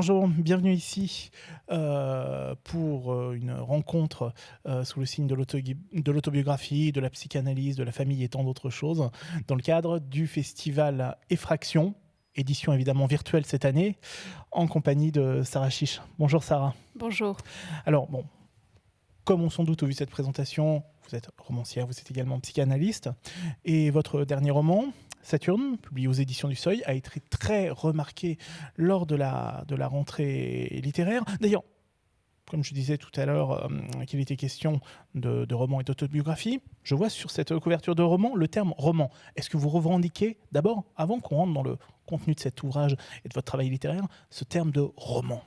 Bonjour, bienvenue ici euh, pour euh, une rencontre euh, sous le signe de l'autobiographie, de la psychanalyse, de la famille et tant d'autres choses, dans le cadre du festival Effraction, édition évidemment virtuelle cette année, en compagnie de Sarah Chiche. Bonjour Sarah. Bonjour. Alors, bon, comme on sans doute vu cette présentation, vous êtes romancière, vous êtes également psychanalyste, et votre dernier roman, Saturne, publié aux éditions du Seuil, a été très remarqué lors de la, de rentrée littéraire. D'ailleurs, comme je disais tout à l'heure euh, qu'il était question de, de roman et d'autobiographie, je vois sur cette couverture de roman le terme roman. Est-ce que vous revendiquez, d'abord, avant qu'on rentre dans le contenu de cet ouvrage et de votre travail littéraire, ce terme de roman?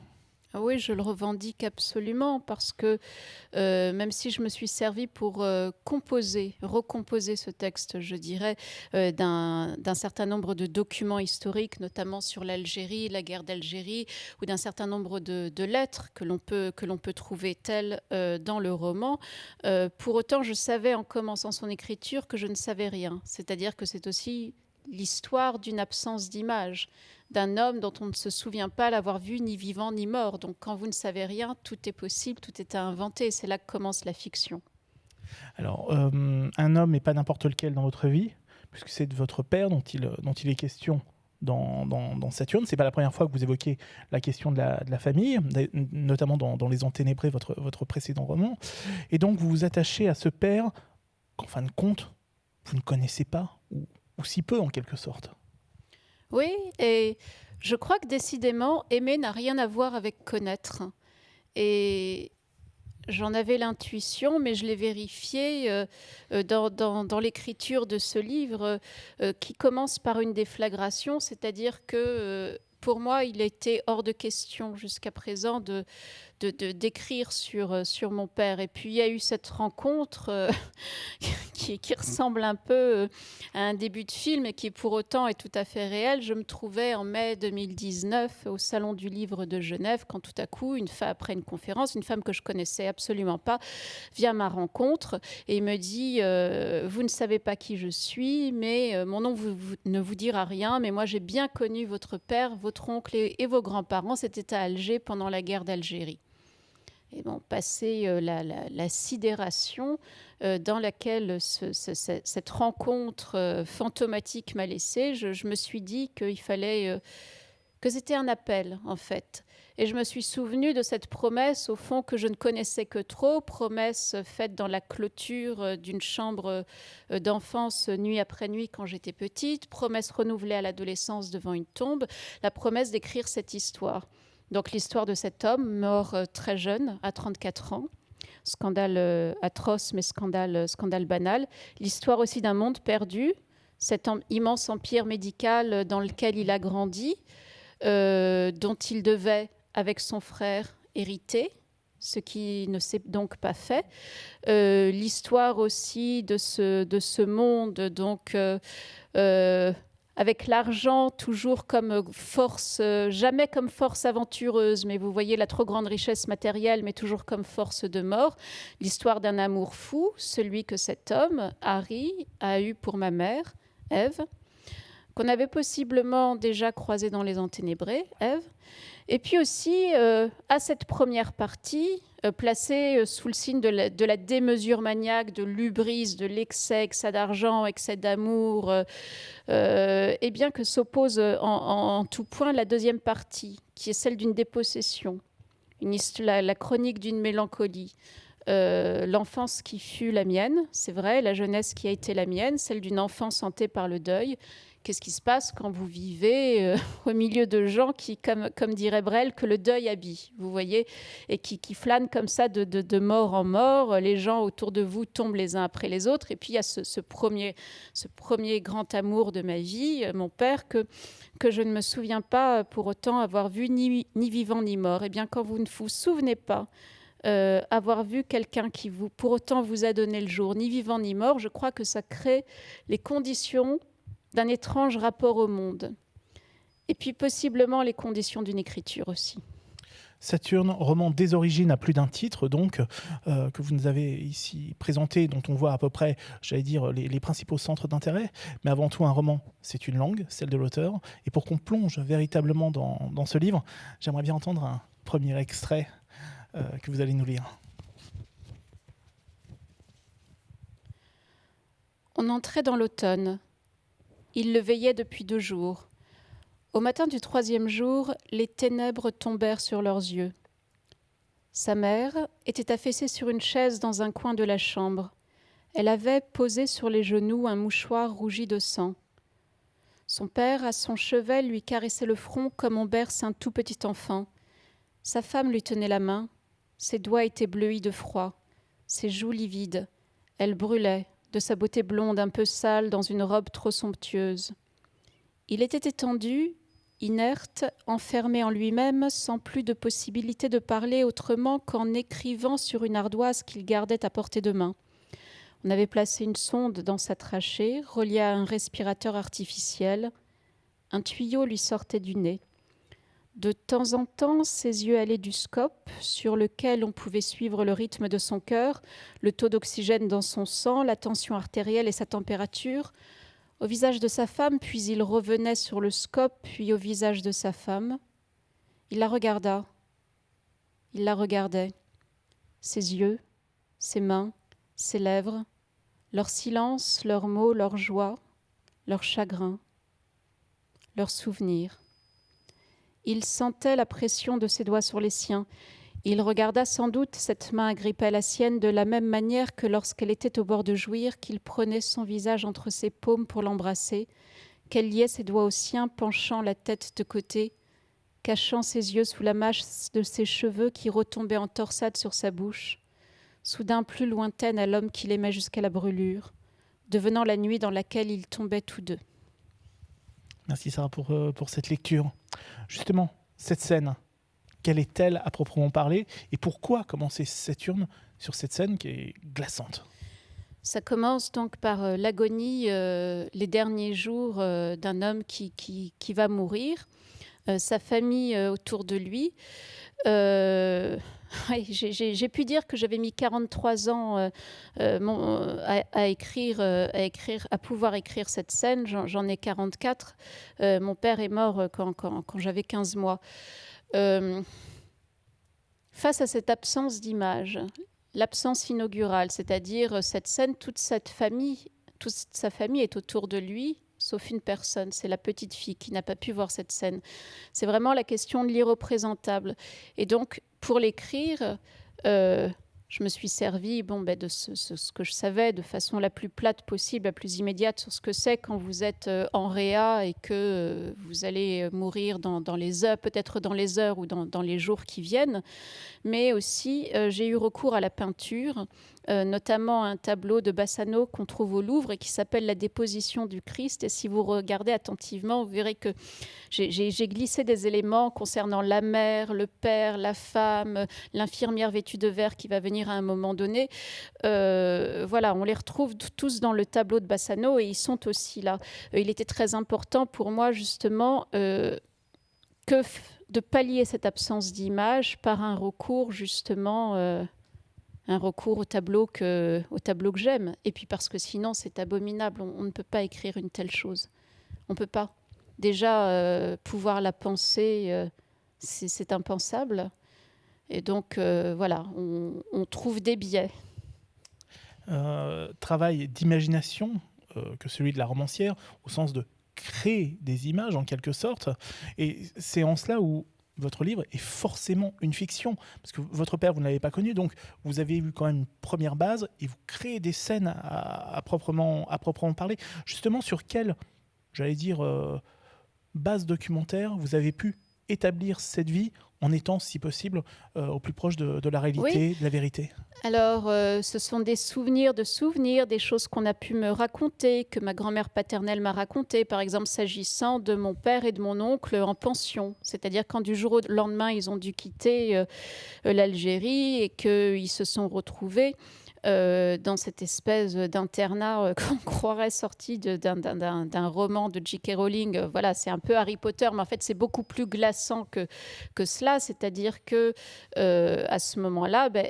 Ah oui, je le revendique absolument parce que euh, même si je me suis servi pour euh, composer, recomposer ce texte, je dirais, euh, d'un certain nombre de documents historiques, notamment sur l'Algérie, la guerre d'Algérie, ou d'un certain nombre de, lettres que l'on peut, que peut trouver telles dans le roman, pour autant, je savais en commençant son écriture que je ne savais rien. C'est-à-dire que c'est aussi l'histoire d'une absence d'image, d'un homme dont on ne se souvient pas l'avoir vu ni vivant ni mort. Donc quand vous ne savez rien, tout est possible, tout est à inventer. C'est là que commence la fiction. Alors, euh, un homme n'est pas n'importe lequel dans votre vie, puisque c'est de votre père dont il, dont il est question dans, dans, Saturne. Ce n'est pas la première fois que vous évoquez la question de la, famille, notamment dans, Les Enténébrés, votre, votre précédent roman. Et donc, vous vous attachez à ce père qu'en fin de compte, vous ne connaissez pas, si peu en quelque sorte. Oui, et je crois que décidément, aimer n'a rien à voir avec connaître. Et j'en avais l'intuition, mais je l'ai vérifié euh, euh, dans, l'écriture de ce livre euh, qui commence par une déflagration, c'est-à-dire que pour moi, il était hors de question jusqu'à présent de, d'écrire sur, euh, sur mon père. Et puis il y a eu cette rencontre euh, qui, ressemble un peu euh, à un début de film et qui pour autant est tout à fait réel. Je me trouvais en mai 2019 au Salon du Livre de Genève quand tout à coup, une femme, après une conférence, une femme que je connaissais absolument pas vient à ma rencontre et me dit Vous ne savez pas qui je suis, mais mon nom ne vous dira rien, mais moi j'ai bien connu votre père, votre oncle et vos grands-parents. C'était à Alger pendant la guerre d'Algérie et bon, passer euh, la, sidération euh, dans laquelle cette rencontre euh, fantomatique m'a laissé, je, me suis dit qu'il fallait que c'était un appel en fait. Et je me suis souvenu de cette promesse, au fond, que je ne connaissais que trop, promesse faite dans la clôture d'une chambre d'enfance nuit après nuit quand j'étais petite, promesse renouvelée à l'adolescence devant une tombe, la promesse d'écrire cette histoire. Donc l'histoire de cet homme mort euh, très jeune, à 34 ans. Scandale euh, atroce, mais scandale, euh, scandale banal. L'histoire aussi d'un monde perdu, cet immense empire médical dans lequel il a grandi, dont il devait, avec son frère, hériter, ce qui ne s'est donc pas fait. L'histoire aussi de ce, de ce monde, donc avec l'argent toujours comme force, euh, jamais comme force aventureuse, mais vous voyez la trop grande richesse matérielle, mais toujours comme force de mort. L'histoire d'un amour fou, celui que cet homme, Harry, a eu pour ma mère, Ève, qu'on avait possiblement déjà croisé dans les enténébrés, Ève. Et puis aussi, euh, à cette première partie, euh, placée euh, sous le signe de la, démesure maniaque, de l'ubris, de l'excès, excès d'argent, excès d'amour, et bien que s'oppose en, tout point la deuxième partie, qui est celle d'une dépossession, une, la, la chronique d'une mélancolie. l'enfance qui fut la mienne, c'est vrai, la jeunesse qui a été la mienne, celle d'une enfance hantée par le deuil, Qu'est-ce qui se passe quand vous vivez euh, au milieu de gens qui, comme, dirait Brel, que le deuil habille, vous voyez, et qui, flânent comme ça de, mort en mort. Les gens autour de vous tombent les uns après les autres. Et puis il y a ce, premier, ce premier grand amour de ma vie, euh, mon père, que, que je ne me souviens pas pour autant avoir vu ni, ni vivant ni mort. Et eh bien quand vous ne vous souvenez pas euh, avoir vu quelqu'un qui vous, pour autant vous a donné le jour, ni vivant ni mort, je crois que ça crée les conditions d'un étrange rapport au monde. Et puis possiblement les conditions d'une écriture aussi. Saturne, roman des origines à plus d'un titre, donc, euh, que vous nous avez ici présenté, dont on voit à peu près, j'allais dire, les, principaux centres d'intérêt. Mais avant tout, un roman, c'est une langue, celle de l'auteur. Et pour qu'on plonge véritablement dans, ce livre, j'aimerais bien entendre un premier extrait euh, que vous allez nous lire. On entrait dans l'automne. Il le veillait depuis deux jours. Au matin du troisième jour, les ténèbres tombèrent sur leurs yeux. Sa mère était affaissée sur une chaise dans un coin de la chambre. Elle avait posé sur les genoux un mouchoir rougi de sang. Son père, à son chevet, lui caressait le front comme on berce un tout petit enfant. Sa femme lui tenait la main. Ses doigts étaient bleuis de froid, ses joues livides. Elle brûlait, de sa beauté blonde un peu sale dans une robe trop somptueuse. Il était étendu, inerte, enfermé en lui-même, sans plus de possibilité de parler autrement qu'en écrivant sur une ardoise qu'il gardait à portée de main. On avait placé une sonde dans sa trachée, reliée à un respirateur artificiel. Un tuyau lui sortait du nez. De temps en temps, ses yeux allaient du scope, sur lequel on pouvait suivre le rythme de son cœur, le taux d'oxygène dans son sang, la tension artérielle et sa température, au visage de sa femme, puis il revenait sur le scope, puis au visage de sa femme. Il la regarda. Il la regardait. Ses yeux, ses mains, ses lèvres, leur silence, leurs mots, leur joie, leur chagrin, leurs souvenirs. Il sentait la pression de ses doigts sur les siens. Il regarda sans doute cette main agripper la sienne de la même manière que lorsqu'elle était au bord de jouir, qu'il prenait son visage entre ses paumes pour l'embrasser, qu'elle liait ses doigts aux siens, penchant la tête de côté, cachant ses yeux sous la masse de ses cheveux qui retombaient en torsade sur sa bouche, soudain plus lointaine à l'homme qu'il aimait jusqu'à la brûlure, devenant la nuit dans laquelle ils tombaient tous deux. Merci Sarah pour, euh, pour cette lecture. Justement, cette scène, quelle est-elle à proprement parler et pourquoi commencer Saturne sur cette scène qui est glaçante? Ça commence donc par euh, l'agonie, euh, les derniers jours d'un homme qui, qui, qui, va mourir, sa famille autour de lui. J'ai pu dire que j'avais mis 43 ans à, écrire, à écrire, à pouvoir écrire cette scène. J'en ai 44. mon père est mort quand, quand, quand j'avais 15 mois face à cette absence d'image, l'absence inaugurale, c'est-à-dire cette scène, toute cette famille, toute sa famille est autour de lui, sauf une personne, c'est la petite fille qui n'a pas pu voir cette scène. C'est vraiment la question de l'irreprésentable. Et donc, pour l'écrire, euh, je me suis servi bon, ben, de ce, que je savais de façon la plus plate possible, la plus immédiate sur ce que c'est quand vous êtes euh, en réa et que euh, vous allez mourir dans, les heures, peut-être dans les heures ou dans, les jours qui viennent. Mais aussi, j'ai eu recours à la peinture euh, notamment un tableau de Bassano qu'on trouve au Louvre et qui s'appelle La déposition du Christ. Et si vous regardez attentivement, vous verrez que j'ai glissé des éléments concernant la mère, le père, la femme, l'infirmière vêtue de vert qui va venir à un moment donné. Euh, voilà, on les retrouve tous dans le tableau de Bassano et ils sont aussi là. Euh, il était très important pour moi justement que de pallier cette absence d'image par un recours justement un recours au tableau que, j'aime. Et puis parce que sinon, c'est abominable. On, ne peut pas écrire une telle chose. On ne peut pas. Déjà, euh, pouvoir la penser, euh, c'est impensable. Et donc, euh, voilà, on, trouve des biais. travail d'imagination que celui de la romancière, au sens de créer des images en quelque sorte. Et c'est en cela où votre livre est forcément une fiction, parce que votre père, vous ne l'avez pas connu, donc vous avez eu quand même une première base, et vous créez des scènes à, proprement, parler. Justement, sur quelle, j'allais dire, euh, base documentaire vous avez pu établir cette vie en étant, si possible, euh, au plus proche de, la réalité, de la vérité Alors, euh, ce sont des souvenirs de souvenirs, des choses qu'on a pu me raconter, que ma grand-mère paternelle m'a raconté, par exemple s'agissant de mon père et de mon oncle en pension. C'est-à-dire quand du jour au lendemain, ils ont dû quitter euh, l'Algérie et qu'ils se sont retrouvés euh, dans cette espèce d'internat euh, qu'on croirait sorti d'un roman de J.K. Rowling. Euh, voilà, c'est un peu Harry Potter, mais en fait, c'est beaucoup plus glaçant que, que cela. C'est-à-dire que à ce moment-là, ben,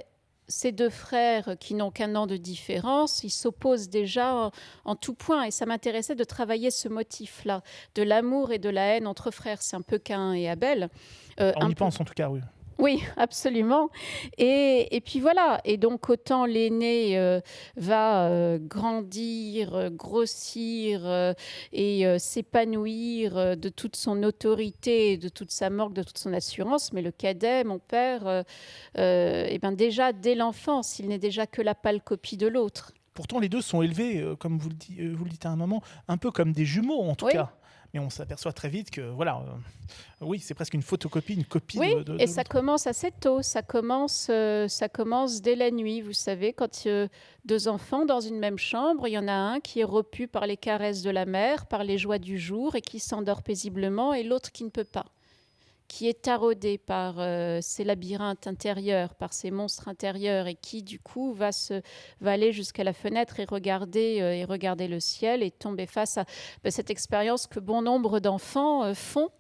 ces deux frères qui n'ont qu'un an de différence, ils s'opposent déjà en, tout point. Et ça m'intéressait de travailler ce motif-là, de l'amour et de la haine entre frères. C'est un peu Cain et Abel. On y pense en tout cas, oui. Oui, absolument. Et, puis voilà. Et donc, autant l'aîné euh, va euh, grandir, euh, grossir et s'épanouir de toute son autorité, de toute sa morgue, de toute son assurance, mais le cadet, mon père, eh ben déjà, dès l'enfance, il n'est déjà que la pâle copie de l'autre. Pourtant, les deux sont élevés, comme vous le, vous le, dites à un moment, un peu comme des jumeaux, en tout cas mais on s'aperçoit très vite que voilà, euh, oui, c'est presque une photocopie, une copie. Oui, de, et ça commence assez tôt. Ça commence, euh, ça commence dès la nuit. Vous savez, quand euh, deux enfants dans une même chambre, il y en a un qui est repu par les caresses de la mère, par les joies du jour et qui s'endort paisiblement, et l'autre qui ne peut pas qui est taraudé par euh, ces labyrinthes intérieurs, par ces monstres intérieurs, et qui du coup va, se, aller jusqu'à la fenêtre et regarder, euh, et regarder le ciel et tomber face à bah, cette expérience que bon nombre d'enfants euh, font.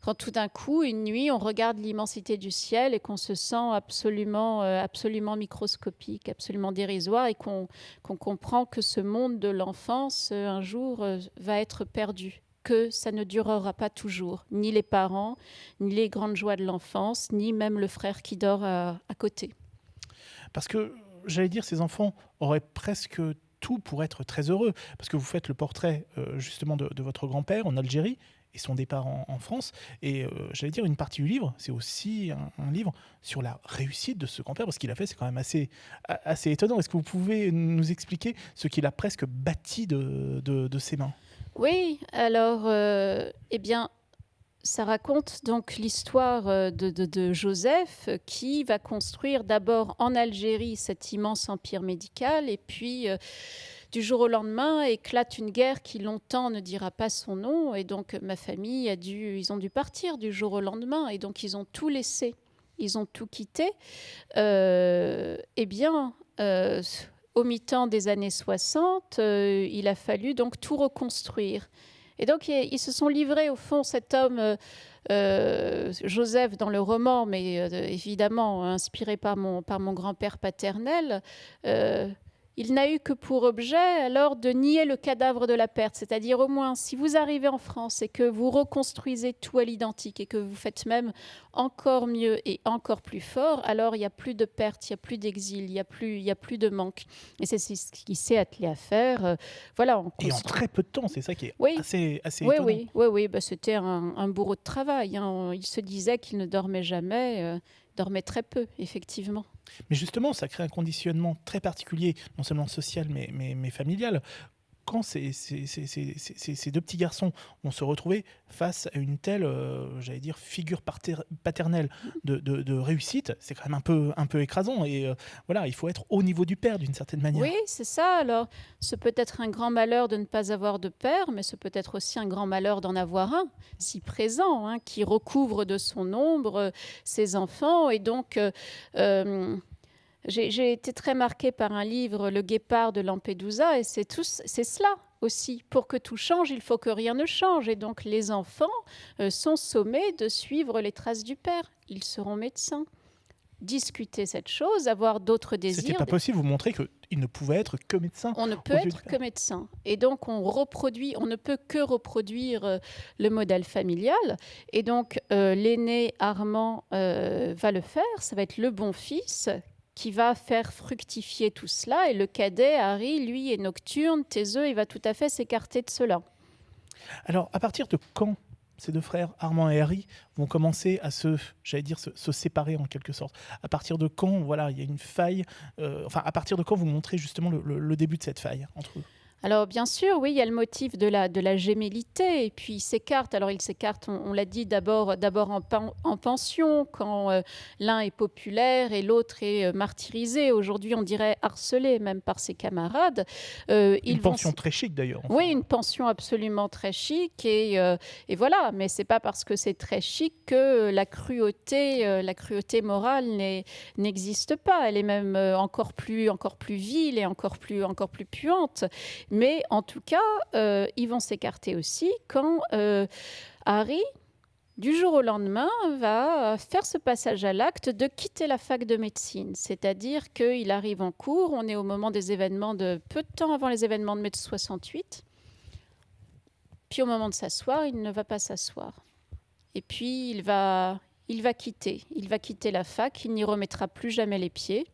Quand tout d'un coup, une nuit, on regarde l'immensité du ciel et qu'on se sent absolument, absolument microscopique, absolument dérisoire, et qu'on comprend que ce monde de l'enfance, un jour, va être perdu que ça ne durera pas toujours, ni les parents, ni les grandes joies de l'enfance, ni même le frère qui dort à, côté. Parce que, j'allais dire, ces enfants auraient presque tout pour être très heureux, parce que vous faites le portrait euh, justement de, votre grand-père en Algérie et son départ en, France. Et euh, j'allais dire, une partie du livre, c'est aussi un, livre sur la réussite de ce grand-père, parce qu'il a fait, c'est quand même assez, assez étonnant. Est-ce que vous pouvez nous expliquer ce qu'il a presque bâti de, de ses mains? Oui, alors, euh, eh bien, ça raconte donc l'histoire euh, de, Joseph qui va construire d'abord en Algérie cet immense empire médical et puis euh, du jour au lendemain éclate une guerre qui longtemps ne dira pas son nom et donc ma famille a dû, ils ont dû partir du jour au lendemain et donc ils ont tout laissé, ils ont tout quitté. eh bien, au mi-temps des années 60, euh, il a fallu donc tout reconstruire. Et donc, ils se sont livrés, au fond, cet homme, euh, euh, Joseph, dans le roman, mais évidemment inspiré par mon, par mon grand-père paternel, il n'a eu que pour objet alors de nier le cadavre de la perte. C'est-à-dire au moins, si vous arrivez en France et que vous reconstruisez tout à l'identique et que vous faites même encore mieux et encore plus fort, alors il n'y a plus de perte, il n'y a plus d'exil, il n'y a, plus, a plus de manque. Et c'est ce qu'il s'est attelé à faire. Euh, voilà, et en très peu de temps, c'est ça qui est assez, assez oui, Oui, oui, oui, bah, c'était un, bourreau de travail. Hein. Il se disait qu'il ne dormait jamais, dormait très peu, effectivement. Mais justement, ça crée un conditionnement très particulier, non seulement social, mais, familial ces, deux petits garçons vont se retrouver face à une telle, euh, j'allais dire, figure paternelle de, réussite, c'est quand même un peu, un peu écrasant. Et euh, voilà, il faut être au niveau du père d'une certaine manière. Oui, c'est ça. Alors, ce peut être un grand malheur de ne pas avoir de père, mais ce peut être aussi un grand malheur d'en avoir un, si présent, hein, qui recouvre de son ombre euh, ses enfants. Et donc, j'ai été très marquée par un livre, Le Guépard de Lampedusa, et c'est cela aussi. Pour que tout change, il faut que rien ne change. Et donc les enfants euh, sont sommés de suivre les traces du père. Ils seront médecins. Discuter cette chose, avoir d'autres désirs. C'était pas possible, vous montrer qu'il ne pouvait être que médecin. On ne peut être que médecin. Et donc on reproduit, on ne peut que reproduire euh, le modèle familial. Et donc euh, l'aîné Armand va le faire, ça va être le bon fils qui va faire fructifier tout cela. Et le cadet, Harry, lui, est nocturne, taiseux, il va tout à fait s'écarter de cela. Alors, à partir de quand ces deux frères, Armand et Harry, vont commencer à se, j'allais dire, se, séparer en quelque sorte? À partir de quand, voilà, il y a une faille euh, Enfin, à partir de quand vous montrez justement le, début de cette faille entre eux? Alors bien sûr, oui, il y a le motif de la, de la gémellité, et puis il s'écarte. Alors il s'écarte, on, l'a dit, d'abord, d'abord en, en, pension, quand euh, l'un est populaire et l'autre est euh, martyrisé. Aujourd'hui, on dirait harcelé même par ses camarades. Euh, une pension très chic d'ailleurs. Oui, une pension absolument très chic, et, et voilà, mais c'est pas parce que c'est très chic que la cruauté, la cruauté morale n'existe pas. Elle est même encore plus, encore plus vile et encore plus, encore plus puante. Mais en tout cas, euh, ils vont s'écarter aussi quand euh, Harry, du jour au lendemain, va faire ce passage à l'acte de quitter la fac de médecine. C'est-à-dire qu'il arrive en cours, on est au moment des événements de peu de temps avant les événements de mai 68. Puis au moment de s'asseoir, il ne va pas s'asseoir. Et puis il va, il va quitter. Il va quitter la fac, il n'y remettra plus jamais les pieds.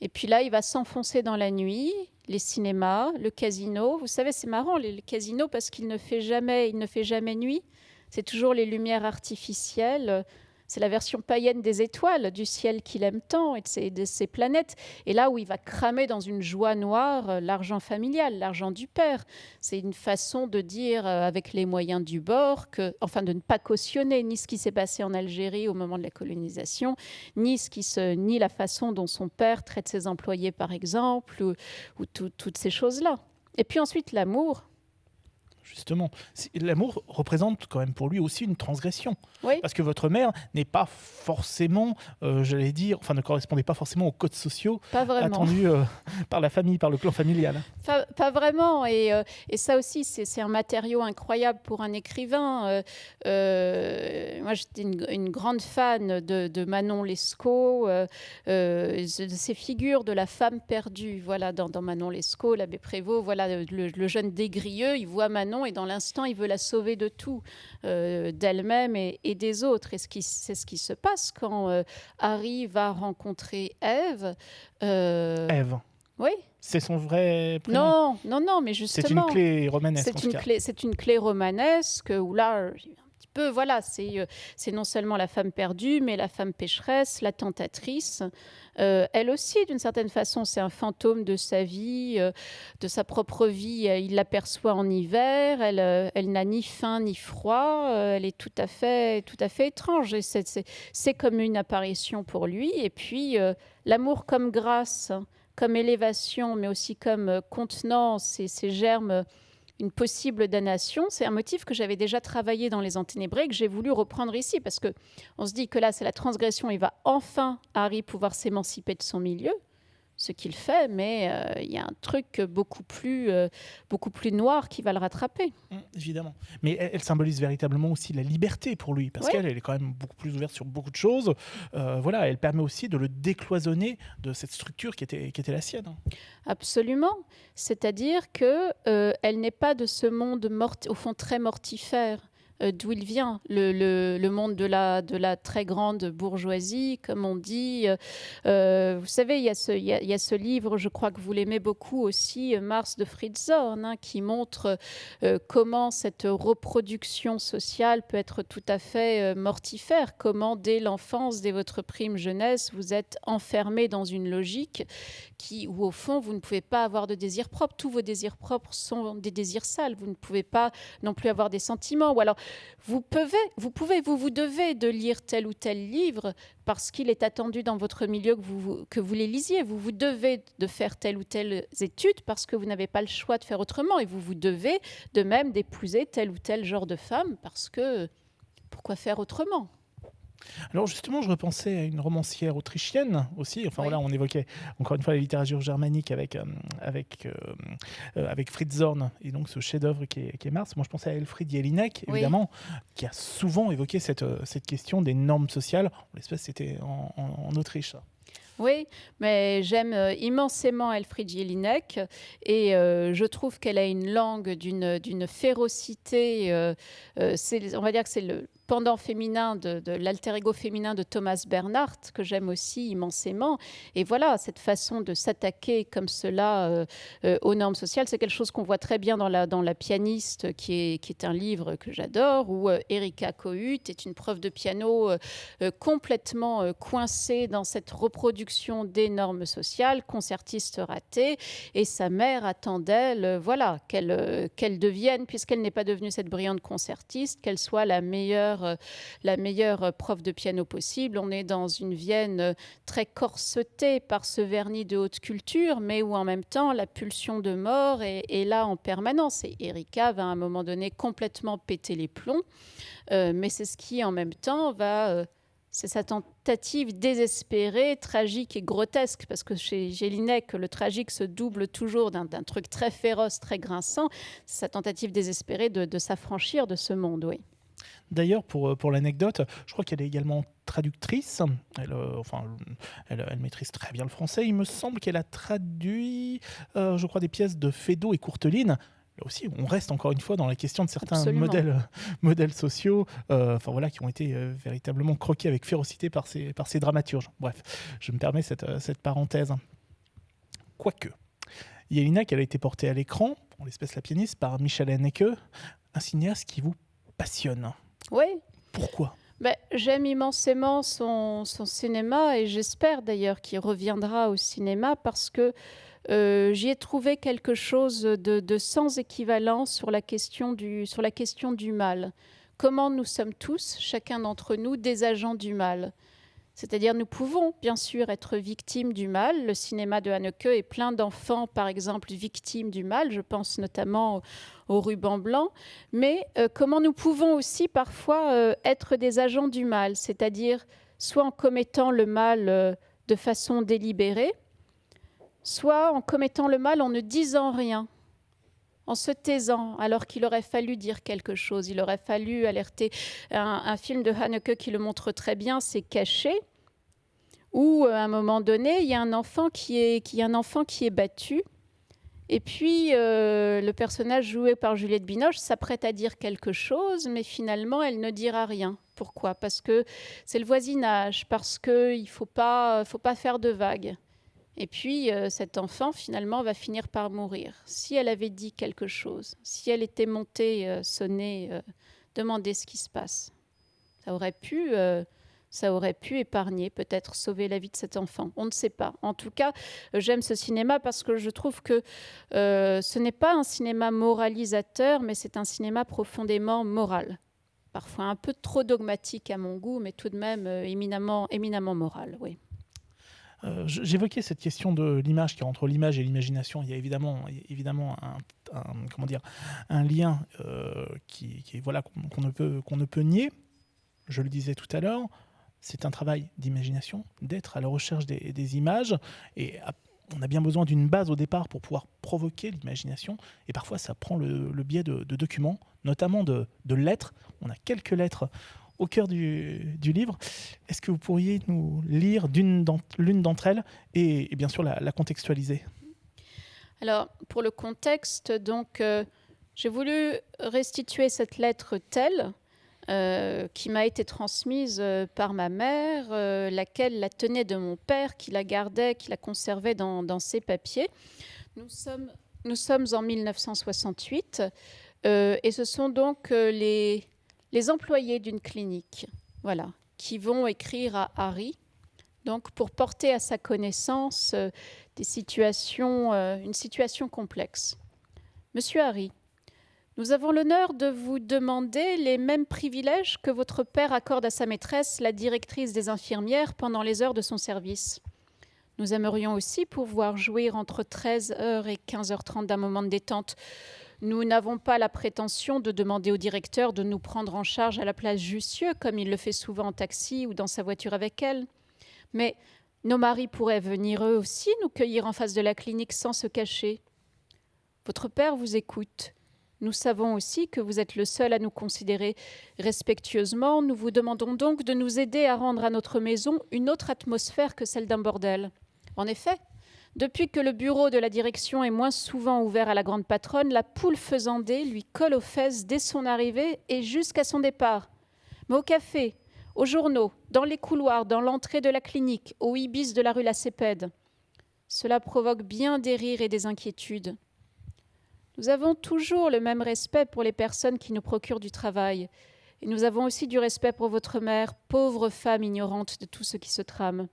Et puis là, il va s'enfoncer dans la nuit, les cinémas, le casino. Vous savez, c'est marrant, le casino, parce qu'il ne fait jamais, il ne fait jamais nuit. C'est toujours les lumières artificielles. C'est la version païenne des étoiles, du ciel qu'il aime tant et de ses, planètes. Et là où il va cramer dans une joie noire euh, l'argent familial, l'argent du père. C'est une façon de dire, euh, avec les moyens du bord, que, enfin de ne pas cautionner ni ce qui s'est passé en Algérie au moment de la colonisation, ni, ce qui se, ni la façon dont son père traite ses employés, par exemple, ou, ou toutes ces choses-là. Et puis ensuite, l'amour justement. L'amour représente quand même pour lui aussi une transgression. Parce que votre mère n'est pas forcément, euh, j'allais dire, enfin ne correspondait pas forcément aux codes sociaux attendus euh, par la famille, par le clan familial. Pas, vraiment. Et, euh, et, ça aussi, c'est un matériau incroyable pour un écrivain. moi, j'étais une, grande fan de, Manon Lescaut, de ces figures de la femme perdue. Voilà, dans, Manon Lescaut, l'abbé Prévost, voilà, le, le jeune dégrieux, il voit Manon et dans l'instant, il veut la sauver de tout, euh, d'elle-même et, des autres. Et c'est ce qui se passe quand euh, Harry va rencontrer Eve. Euh, Eve. Oui. C'est son vrai prénom. Non, non, non, mais justement. C'est une clé romanesque. C'est une clé, c'est une clé romanesque où là, voilà, c'est c'est non seulement la femme perdue, mais la femme pécheresse, la tentatrice. Euh, elle aussi, d'une certaine façon, c'est un fantôme de sa vie, euh, de sa propre vie. Il l'aperçoit en hiver. Elle, euh, elle n'a ni faim ni froid. elle est tout à fait, tout à fait étrange. C'est comme une apparition pour lui. Et puis l'amour comme grâce, comme élévation, mais aussi comme contenance et ces germes une possible damnation. C'est un motif que j'avais déjà travaillé dans Les Enténébrés, que j'ai voulu reprendre ici, parce que on se dit que là, c'est la transgression, il va enfin, Harry, pouvoir s'émanciper de son milieu ce qu'il fait, mais euh, il y a un truc beaucoup plus, euh, beaucoup plus noir qui va le rattraper. Mmh, évidemment. Mais elle, symbolise véritablement aussi la liberté pour lui, parce qu'elle est quand même beaucoup plus ouverte sur beaucoup de choses. Euh, voilà, elle permet aussi de le décloisonner de cette structure qui était, qui était la sienne. Absolument. C'est-à-dire que elle n'est pas de ce monde au fond très mortifère. Euh, d'où il vient, le, monde de la, très grande bourgeoisie, comme on dit. Euh, euh, vous savez, il y, a ce, livre, je crois que vous l'aimez beaucoup aussi, Mars de Fritz Zorn, hein, qui montre comment cette reproduction sociale peut être tout à fait mortifère, comment dès l'enfance, dès votre prime jeunesse, vous êtes enfermé dans une logique où au fond, vous ne pouvez pas avoir de désirs propres. Tous vos désirs propres sont des désirs sales. Vous ne pouvez pas non plus avoir des sentiments. Ou alors, vous pouvez, vous pouvez, vous vous devez de lire tel ou tel livre parce qu'il est attendu dans votre milieu que vous, que vous les lisiez. Vous vous devez de faire telle ou telle étude parce que vous n'avez pas le choix de faire autrement. Et vous vous devez de même d'épouser tel ou tel genre de femme parce que pourquoi faire autrement? Alors justement, je repensais à une romancière autrichienne aussi. Enfin voilà, on évoquait encore une fois la littérature germanique avec, euh, avec, euh, euh, avec Fritz Zorn et donc ce chef-d'œuvre qui est, qui est, Mars. Moi, je pensais à Elfried Jelinek, évidemment, qui a souvent évoqué cette, cette question des normes sociales. En l'espèce, c'était en, en, Autriche. Oui, mais j'aime immensément Elfried Jelinek et je trouve qu'elle a une langue d'une férocité. on va dire que c'est le, pendant féminin de, l'alter ego féminin de Thomas Bernhardt, que j'aime aussi immensément. Et voilà, cette façon de s'attaquer comme cela euh, euh, aux normes sociales, c'est quelque chose qu'on voit très bien dans La, dans la pianiste, qui est, qui est un livre que j'adore, où euh, Erika Kohut est une prof de piano complètement coincée dans cette reproduction des normes sociales, concertiste ratée, et sa mère attend d'elle, voilà, qu'elle qu'elle devienne, puisqu'elle n'est pas devenue cette brillante concertiste, qu'elle soit la meilleure euh, la meilleure prof de piano possible. On est dans une Vienne euh, très corsetée par ce vernis de haute culture, mais où en même temps la pulsion de mort est, là en permanence. Et Erika va à un moment donné complètement péter les plombs, euh, mais c'est ce qui en même temps va... c'est sa tentative désespérée, tragique et grotesque, parce que chez Gélinek, le tragique se double toujours d'un truc très féroce, très grinçant. Sa tentative désespérée de, de s'affranchir de ce monde, oui. D'ailleurs, pour, euh, pour l'anecdote, je crois qu'elle est également traductrice. Elle, euh, enfin, elle, maîtrise très bien le français. Il me semble qu'elle a traduit, euh, je crois, des pièces de Feydeau et Courteline. Là aussi, on reste encore une fois dans la question de certains modèles, modèles sociaux enfin, voilà, qui ont été véritablement croqués avec férocité par ces, par ces dramaturges. Bref, je me permets cette, cette parenthèse. Quoique, Yelina, qu'elle a été portée à l'écran, en l'espèce la pianiste, par Michel Haneke, un cinéaste qui vous passionne. Oui. Pourquoi? Ben, J'aime immensément son, son, cinéma et j'espère d'ailleurs qu'il reviendra au cinéma parce que euh, j'y ai trouvé quelque chose de, de, sans équivalent sur la, question du, sur la question du mal. Comment nous sommes tous, chacun d'entre nous, des agents du mal? C'est-à-dire, nous pouvons bien sûr être victimes du mal. Le cinéma de Haneke est plein d'enfants, par exemple, victimes du mal. Je pense notamment au ruban blanc. Mais euh, comment nous pouvons aussi parfois euh, être des agents du mal, c'est-à-dire soit en commettant le mal euh, de façon délibérée, soit en commettant le mal en ne disant rien en se taisant alors qu'il aurait fallu dire quelque chose, il aurait fallu alerter. Un, film de Haneke qui le montre très bien, c'est Caché, où à un moment donné, il y a un enfant qui est, qui, un enfant qui est battu. Et puis, euh, le personnage joué par Juliette Binoche s'apprête à dire quelque chose, mais finalement, elle ne dira rien. Pourquoi? Parce que c'est le voisinage, parce qu'il ne faut pas, faut pas faire de vagues. Et puis, euh, cet enfant, finalement, va finir par mourir. Si elle avait dit quelque chose, si elle était montée, euh, sonner, euh, demander ce qui se passe, ça aurait pu, ça aurait pu épargner, peut-être sauver la vie de cet enfant. On ne sait pas. En tout cas, j'aime ce cinéma parce que je trouve que ce n'est pas un cinéma moralisateur, mais c'est un cinéma profondément moral. Parfois un peu trop dogmatique à mon goût, mais tout de même éminemment, éminemment moral, oui. Euh, j'évoquais cette question de l'image, qui entre l'image et l'imagination, il y a évidemment, évidemment un, comment dire, un lien euh, qui, voilà, qu'on ne, peut, ne peut nier. Je le disais tout à l'heure, c'est un travail d'imagination, d'être à la recherche des, images. Et on a bien besoin d'une base au départ pour pouvoir provoquer l'imagination. Et parfois, ça prend le, biais de, documents, notamment de lettres. On a quelques lettres au cœur du, livre. Est-ce que vous pourriez nous lire l'une d'entre elles et, bien sûr la, contextualiser? Alors, pour le contexte, donc, euh, j'ai voulu restituer cette lettre telle euh, qui m'a été transmise euh, par ma mère, laquelle la tenait de mon père, qui la gardait, qui la conservait dans, ses papiers. Nous sommes en 1968 et ce sont donc les les employés d'une clinique, voilà, qui vont écrire à Harry, donc pour porter à sa connaissance euh, des situations, euh, une situation complexe. Monsieur Harry, nous avons l'honneur de vous demander les mêmes privilèges que votre père accorde à sa maîtresse, la directrice des infirmières, pendant les heures de son service. Nous aimerions aussi pouvoir jouir entre 13h et 15h30 d'un moment de détente nous n'avons pas la prétention de demander au directeur de nous prendre en charge à la place Jussieu, comme il le fait souvent en taxi ou dans sa voiture avec elle. Mais nos maris pourraient venir eux aussi nous cueillir en face de la clinique sans se cacher. Votre père vous écoute. Nous savons aussi que vous êtes le seul à nous considérer respectueusement. Nous vous demandons donc de nous aider à rendre à notre maison une autre atmosphère que celle d'un bordel. En effet, depuis que le bureau de la direction est moins souvent ouvert à la grande patronne, la poule faisandée lui colle aux fesses dès son arrivée et jusqu'à son départ. Mais au café, aux journaux, dans les couloirs, dans l'entrée de la clinique, au ibis de la rue Lacépède, cela provoque bien des rires et des inquiétudes. Nous avons toujours le même respect pour les personnes qui nous procurent du travail, et nous avons aussi du respect pour votre mère, pauvre femme ignorante de tout ce qui se trame.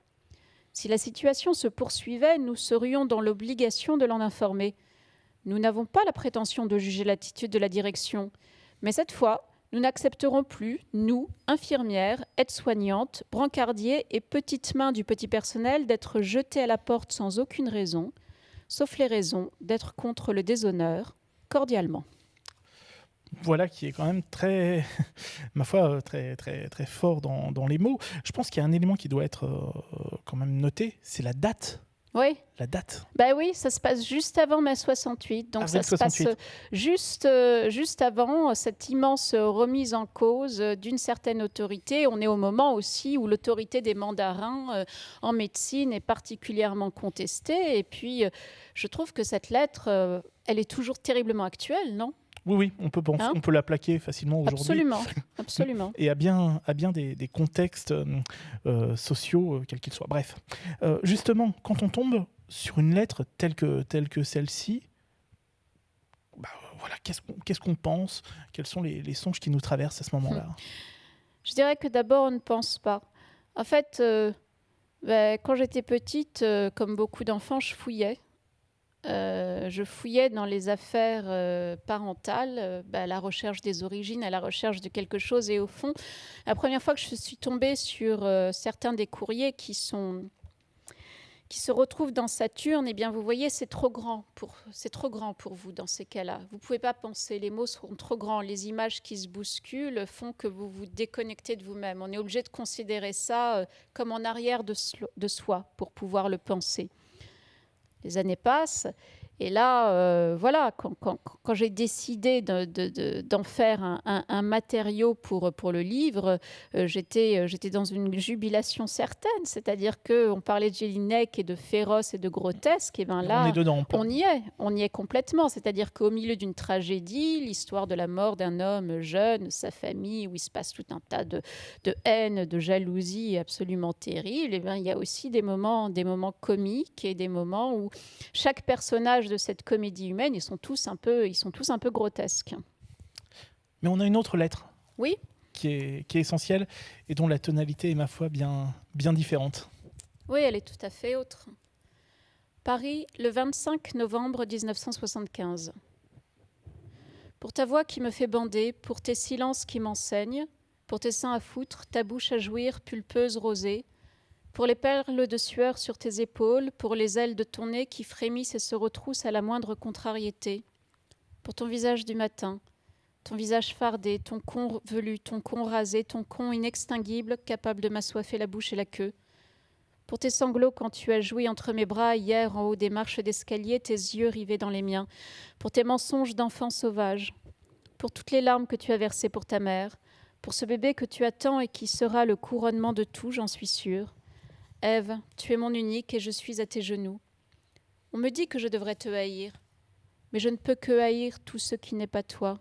Si la situation se poursuivait, nous serions dans l'obligation de l'en informer. Nous n'avons pas la prétention de juger l'attitude de la direction, mais cette fois, nous n'accepterons plus, nous, infirmières, aides-soignantes, brancardiers et petites mains du petit personnel, d'être jetés à la porte sans aucune raison, sauf les raisons d'être contre le déshonneur, cordialement voilà qui est quand même très, ma foi, très, très, très fort dans, dans les mots. Je pense qu'il y a un élément qui doit être euh, quand même noté, c'est la date. Oui. La date. Ben oui, ça se passe juste avant mai 68. Donc ça se passe juste, euh, juste avant cette immense remise en cause d'une certaine autorité. On est au moment aussi où l'autorité des mandarins euh, en médecine est particulièrement contestée. Et puis, je trouve que cette lettre, elle est toujours terriblement actuelle, non? Oui, oui, on peut, hein on peut la plaquer facilement aujourd'hui. Absolument, absolument. Et à bien, à bien des, contextes euh, euh, sociaux, euh, quels qu'ils soient. Bref, justement, quand on tombe sur une lettre telle que, telle que celle-ci, bah, voilà, qu'est-ce qu'on pense? Quels sont les, songes qui nous traversent à ce moment-là? Je dirais que d'abord, on ne pense pas. En fait, bah, quand j'étais petite, comme beaucoup d'enfants, je fouillais. Euh, je fouillais dans les affaires euh, parentales, euh, bah, à la recherche des origines, à la recherche de quelque chose. Et au fond, la première fois que je suis tombée sur certains des courriers qui sont qui se retrouvent dans Saturne, eh bien, vous voyez, c'est trop grand pour vous dans ces cas-là. Vous pouvez pas penser, les mots seront trop grands, les images qui se bousculent font que vous vous déconnectez de vous-même. On est obligé de considérer ça comme en arrière de soi pour pouvoir le penser les années passent. Et là, euh, voilà, quand, j'ai décidé d'en faire un, matériau pour, pour le livre, euh, j'étais, euh, dans une jubilation certaine. C'est-à-dire qu'on parlait de Jelinek et de féroce et de grotesque. Et ben là, on, est dedans, on y est, on y est complètement. C'est-à-dire qu'au milieu d'une tragédie, l'histoire de la mort d'un homme jeune, sa famille, où il se passe tout un tas de, de haine, de jalousie absolument terrible, et ben, il y a aussi des moments, des moments comiques et des moments où chaque personnage de cette comédie humaine, ils sont tous un peu, ils sont tous un peu grotesques. Mais on a une autre lettre. Oui. Qui est, qui est essentielle et dont la tonalité est, ma foi, bien, bien différente. Oui, elle est tout à fait autre. Paris, le 25 novembre 1975. Pour ta voix qui me fait bander, pour tes silences qui m'enseignent, pour tes seins à foutre, ta bouche à jouir, pulpeuse rosée, pour les perles de sueur sur tes épaules, pour les ailes de ton nez qui frémissent et se retroussent à la moindre contrariété, pour ton visage du matin, ton visage fardé, ton con velu, ton con rasé, ton con inextinguible, capable de m'assoiffer la bouche et la queue, pour tes sanglots quand tu as joui entre mes bras hier en haut des marches d'escalier, tes yeux rivés dans les miens, pour tes mensonges d'enfant sauvage, pour toutes les larmes que tu as versées pour ta mère, pour ce bébé que tu attends et qui sera le couronnement de tout, j'en suis sûre, Ève, tu es mon unique et je suis à tes genoux. On me dit que je devrais te haïr, mais je ne peux que haïr tout ce qui n'est pas toi.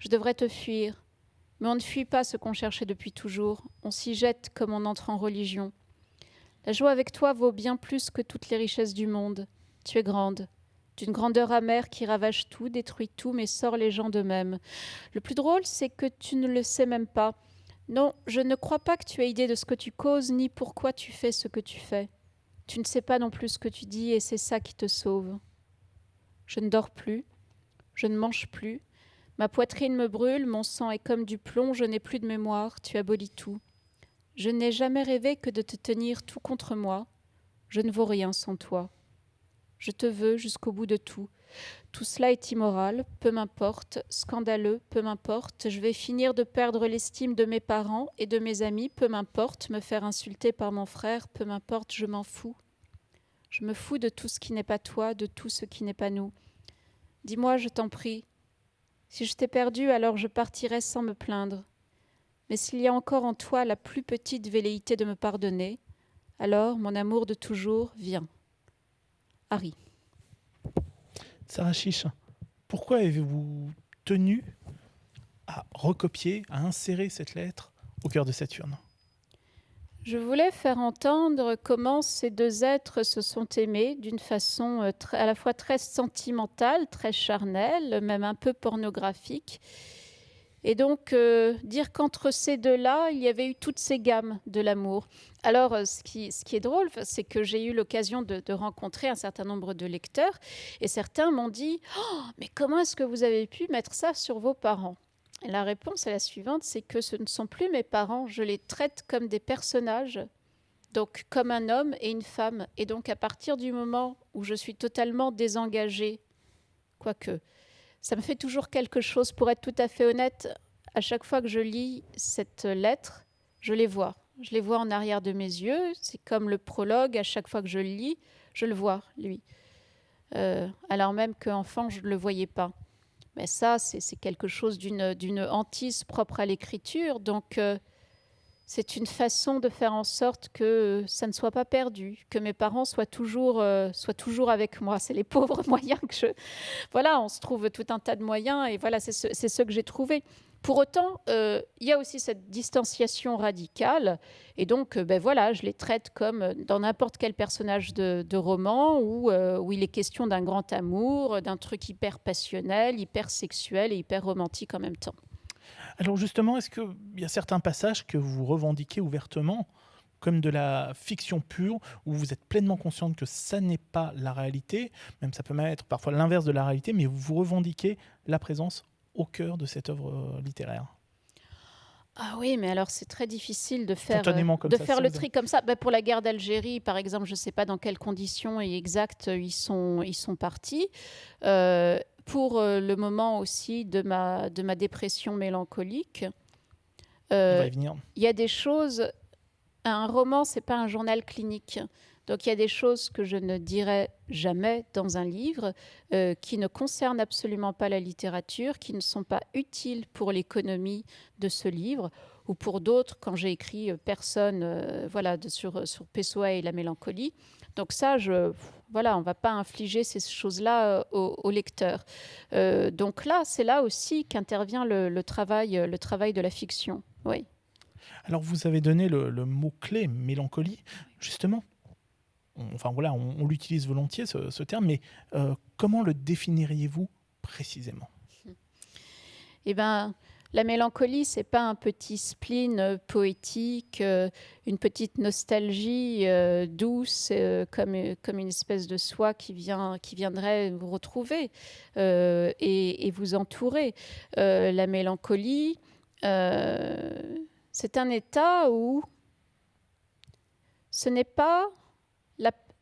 Je devrais te fuir, mais on ne fuit pas ce qu'on cherchait depuis toujours, on s'y jette comme on entre en religion. La joie avec toi vaut bien plus que toutes les richesses du monde. Tu es grande, d'une grandeur amère qui ravage tout, détruit tout, mais sort les gens d'eux-mêmes. Le plus drôle, c'est que tu ne le sais même pas. Non, je ne crois pas que tu aies idée de ce que tu causes, ni pourquoi tu fais ce que tu fais. Tu ne sais pas non plus ce que tu dis, et c'est ça qui te sauve. Je ne dors plus, je ne mange plus, ma poitrine me brûle, mon sang est comme du plomb, je n'ai plus de mémoire, tu abolis tout. Je n'ai jamais rêvé que de te tenir tout contre moi, je ne vaux rien sans toi. Je te veux jusqu'au bout de tout, tout cela est immoral, peu m'importe, scandaleux, peu m'importe, je vais finir de perdre l'estime de mes parents et de mes amis, peu m'importe, me faire insulter par mon frère, peu m'importe, je m'en fous. Je me fous de tout ce qui n'est pas toi, de tout ce qui n'est pas nous. Dis-moi, je t'en prie, si je t'ai perdu, alors je partirai sans me plaindre. Mais s'il y a encore en toi la plus petite velléité de me pardonner, alors mon amour de toujours vient. Harry. Sarah Chiche, pourquoi avez-vous tenu à recopier, à insérer cette lettre au cœur de Saturne? Je voulais faire entendre comment ces deux êtres se sont aimés d'une façon euh, à la fois très sentimentale, très charnelle, même un peu pornographique. Et donc euh, dire qu'entre ces deux-là, il y avait eu toutes ces gammes de l'amour. Alors euh, ce qui, est drôle, c'est que j'ai eu l'occasion de, rencontrer un certain nombre de lecteurs et certains m'ont dit oh, Mais comment est-ce que vous avez pu mettre ça sur vos parents? La réponse est la suivante, c'est que ce ne sont plus mes parents, je les traite comme des personnages, donc comme un homme et une femme. Et donc à partir du moment où je suis totalement désengagée, quoique, ça me fait toujours quelque chose, pour être tout à fait honnête, à chaque fois que je lis cette lettre, je les vois. Je les vois en arrière de mes yeux, c'est comme le prologue, à chaque fois que je le lis, je le vois, lui. Euh, alors même qu'enfant, je ne le voyais pas. Mais ça, c'est quelque chose d'une hantise propre à l'écriture. Donc, euh, c'est une façon de faire en sorte que ça ne soit pas perdu, que mes parents soient toujours, euh, soient toujours avec moi. C'est les pauvres moyens que je... Voilà, on se trouve tout un tas de moyens et voilà, c'est ce, ce, que j'ai trouvé. Pour autant, euh, il y a aussi cette distanciation radicale, et donc, euh, ben voilà, je les traite comme dans n'importe quel personnage de, roman où, où, il est question d'un grand amour, d'un truc hyper passionnel, hyper sexuel et hyper romantique en même temps. Alors justement, est-ce qu'il y a certains passages que vous revendiquez ouvertement comme de la fiction pure, où vous êtes pleinement consciente que ça n'est pas la réalité, même ça peut même être parfois l'inverse de la réalité, mais vous revendiquez la présence au cœur de cette œuvre euh, littéraire? Ah oui, mais alors c'est très difficile de faire, euh, de faire le tri comme ça. Bah, pour la guerre d'Algérie, par exemple, je ne sais pas dans quelles conditions exactes ils sont, ils sont partis. Euh, pour le moment aussi de ma, de ma dépression mélancolique, il y a des choses. Un roman, c'est pas un journal clinique. Donc il y a des choses que je ne dirai jamais dans un livre euh, qui ne concernent absolument pas la littérature, qui ne sont pas utiles pour l'économie de ce livre ou pour d'autres quand j'ai écrit euh, Personne euh, voilà, sur, sur Pessoa et la mélancolie. Donc ça, je, voilà, on ne va pas infliger ces choses-là au, lecteur. donc là, c'est là aussi qu'intervient le, travail, le travail de la fiction. Oui. Alors vous avez donné le mot-clé mélancolie. Justement, enfin voilà, on, l'utilise volontiers ce, terme, mais euh, comment le définiriez-vous précisément? Eh ben, la mélancolie, c'est pas un petit spleen euh, poétique, euh, une petite nostalgie douce, comme, comme une espèce de soi qui, vient, qui viendrait vous retrouver et, et, vous entourer. la mélancolie, c'est un état où ce n'est pas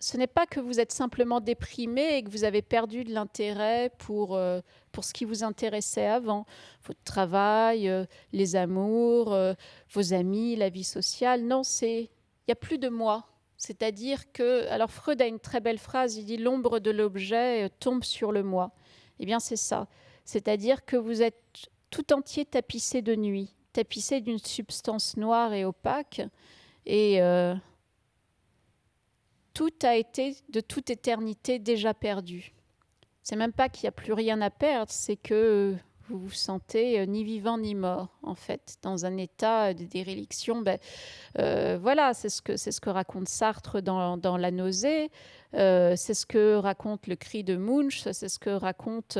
ce n'est pas que vous êtes simplement déprimé et que vous avez perdu de l'intérêt pour, euh, pour ce qui vous intéressait avant, votre travail, euh, les amours, euh, vos amis, la vie sociale. Non, c'est il n'y a plus de moi. C'est-à-dire que, alors Freud a une très belle phrase, il dit l'ombre de l'objet tombe sur le moi. Eh bien, c'est ça. C'est-à-dire que vous êtes tout entier tapissé de nuit, tapissé d'une substance noire et opaque. Et tout a été de toute éternité déjà perdu. C'est même pas qu'il n'y a plus rien à perdre, c'est que vous vous sentez euh, ni vivant ni mort, en fait, dans un état de déréliction. Ben, euh, voilà, c'est ce, que, ce que raconte Sartre dans, La nausée, euh, c'est ce que raconte le cri de Munch, c'est ce que raconte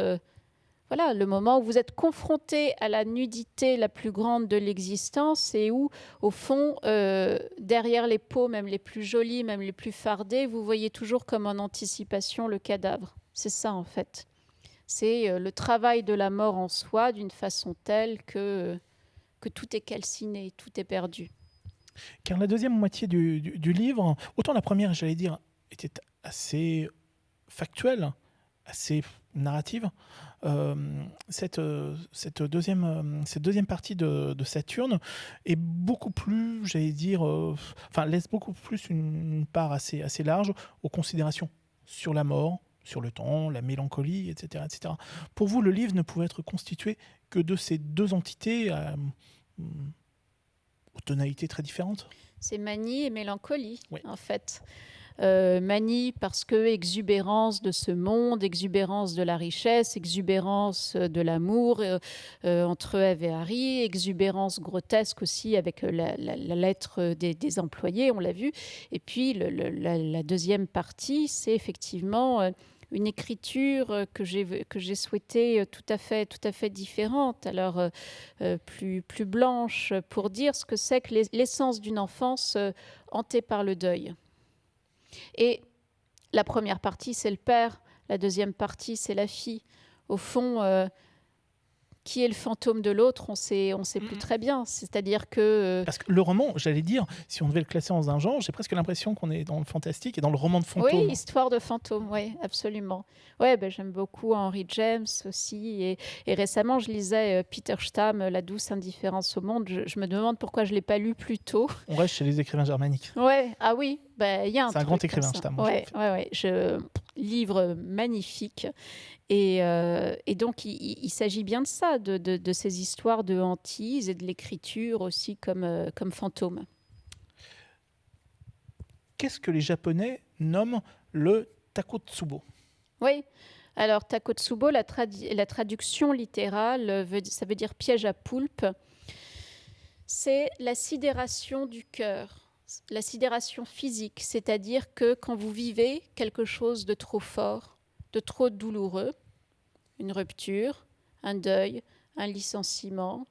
voilà, le moment où vous êtes confronté à la nudité la plus grande de l'existence et où, au fond, euh, derrière les peaux, même les plus jolies, même les plus fardées, vous voyez toujours comme en anticipation le cadavre. C'est ça, en fait. C'est euh, le travail de la mort en soi d'une façon telle que, que tout est calciné, tout est perdu. Car la deuxième moitié du, du livre, autant la première, j'allais dire, était assez factuelle, assez narrative, euh, cette, euh, cette, deuxième, euh, cette deuxième partie de, Saturne est beaucoup plus, j'allais dire, enfin, laisse beaucoup plus une, part assez, assez large aux considérations sur la mort, sur le temps, la mélancolie, etc., etc. Pour vous, le livre ne pouvait être constitué que de ces deux entités aux tonalités très différentes? C'est manie et mélancolie, en fait. Euh, manie parce que exubérance de ce monde, exubérance de la richesse, exubérance de l'amour euh, euh, entre Eve et Harry, exubérance grotesque aussi avec la, lettre des, employés, on l'a vu. Et puis la, deuxième partie, c'est effectivement une écriture que j'ai que j'ai souhaité tout à fait tout à fait différente alors plus plus blanche pour dire ce que c'est que l'essence d'une enfance hantée par le deuil et la première partie, c'est le père, la deuxième partie, c'est la fille. Au fond, euh, qui est le fantôme de l'autre, on sait, on sait plus très bien. C'est-à-dire que euh, parce que le roman, j'allais dire, si on devait le classer dans un genre, j'ai presque l'impression qu'on est dans le fantastique et dans le roman de fantôme. Oui, histoire de fantôme, oui, absolument. Ouais, ben, j'aime beaucoup Henry James aussi, et, récemment je lisais euh, Peter Stamm, La douce indifférence au monde. Je, me demande pourquoi je l'ai pas lu plus tôt. On reste chez les écrivains germaniques. Ouais, ah oui, il y a un. C'est un grand écrivain, Stamm. Ouais, ouais, ouais, je livre magnifique. Euh, et, donc, il, s'agit bien de ça, de, ces histoires de hantise et de l'écriture aussi comme, euh, comme fantôme. Qu'est-ce que les Japonais nomment le takotsubo? Oui, alors takotsubo, la, la traduction littérale, veut, ça veut dire piège à poulpe. C'est la sidération du cœur, la sidération physique, c'est-à-dire que quand vous vivez quelque chose de trop fort, de trop douloureux, une rupture, un deuil, un licenciement,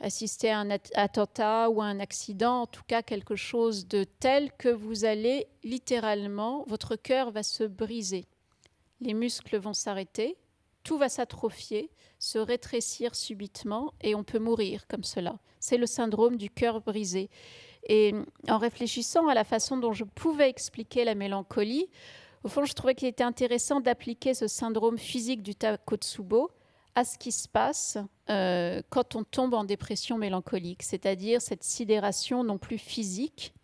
assister à un attentat ou à un accident, en tout cas quelque chose de tel que vous allez littéralement, votre cœur va se briser, les muscles vont s'arrêter, tout va s'atrophier, se rétrécir subitement et on peut mourir comme cela. C'est le syndrome du cœur brisé. Et en réfléchissant à la façon dont je pouvais expliquer la mélancolie, au fond, je trouvais qu'il était intéressant d'appliquer ce syndrome physique du Takotsubo à ce qui se passe euh, quand on tombe en dépression mélancolique, c'est-à-dire cette sidération non plus physique,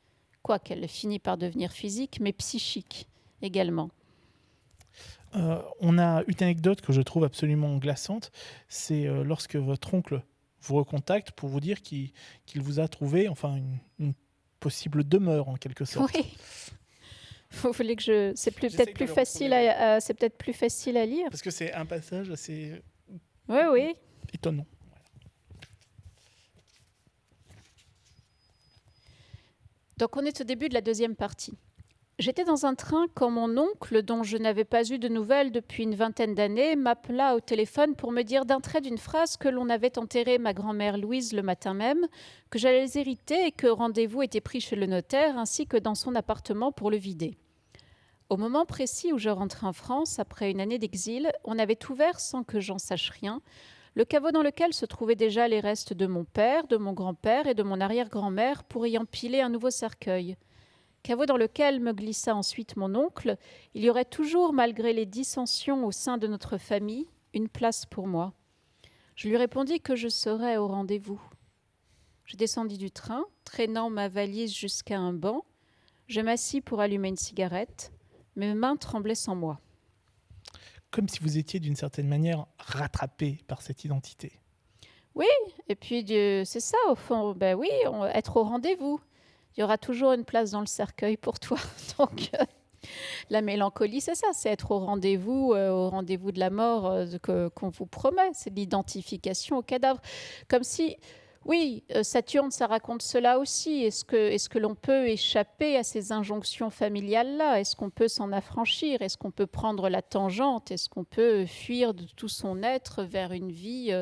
quoiqu'elle finit par devenir physique, mais psychique également. Euh, on a une anecdote que je trouve absolument glaçante, c'est euh, lorsque votre oncle vous recontacte pour vous dire qu'il vous a trouvé enfin une, une, possible demeure en quelque sorte. Oui. Vous voulez que je. C'est peut-être plus facile à, c'est peut-être plus facile à lire. Parce que c'est un passage assez. Oui, oui. Étonnant. Donc on est au début de la deuxième partie. J'étais dans un train quand mon oncle, dont je n'avais pas eu de nouvelles depuis une vingtaine d'années, m'appela au téléphone pour me dire d'un trait d'une phrase que l'on avait enterré ma grand-mère Louise le matin même, que j'allais hériter et que rendez-vous était pris chez le notaire ainsi que dans son appartement pour le vider. Au moment précis où je rentrais en France, après une année d'exil, on avait ouvert, sans que j'en sache rien, le caveau dans lequel se trouvaient déjà les restes de mon père, de mon grand-père et de mon arrière-grand-mère pour y empiler un nouveau cercueil. Caveau dans lequel me glissa ensuite mon oncle, il y aurait toujours, malgré les dissensions au sein de notre famille, une place pour moi. Je lui répondis que je serais au rendez-vous. Je descendis du train, traînant ma valise jusqu'à un banc. Je m'assis pour allumer une cigarette. Mes mains tremblaient sans moi. Comme si vous étiez d'une certaine manière rattrapé par cette identité. Oui, et puis c'est ça au fond. Ben oui, être au rendez-vous. Il y aura toujours une place dans le cercueil pour toi. Donc euh, la mélancolie, c'est ça, c'est être au rendez-vous, euh, au rendez-vous de la mort euh, qu'on vous promet. C'est l'identification au cadavre, comme si oui, euh, Saturne, ça raconte cela aussi. Est-ce que, est que l'on peut échapper à ces injonctions familiales-là? Est-ce qu'on peut s'en affranchir? Est-ce qu'on peut prendre la tangente? Est-ce qu'on peut fuir de tout son être vers une vie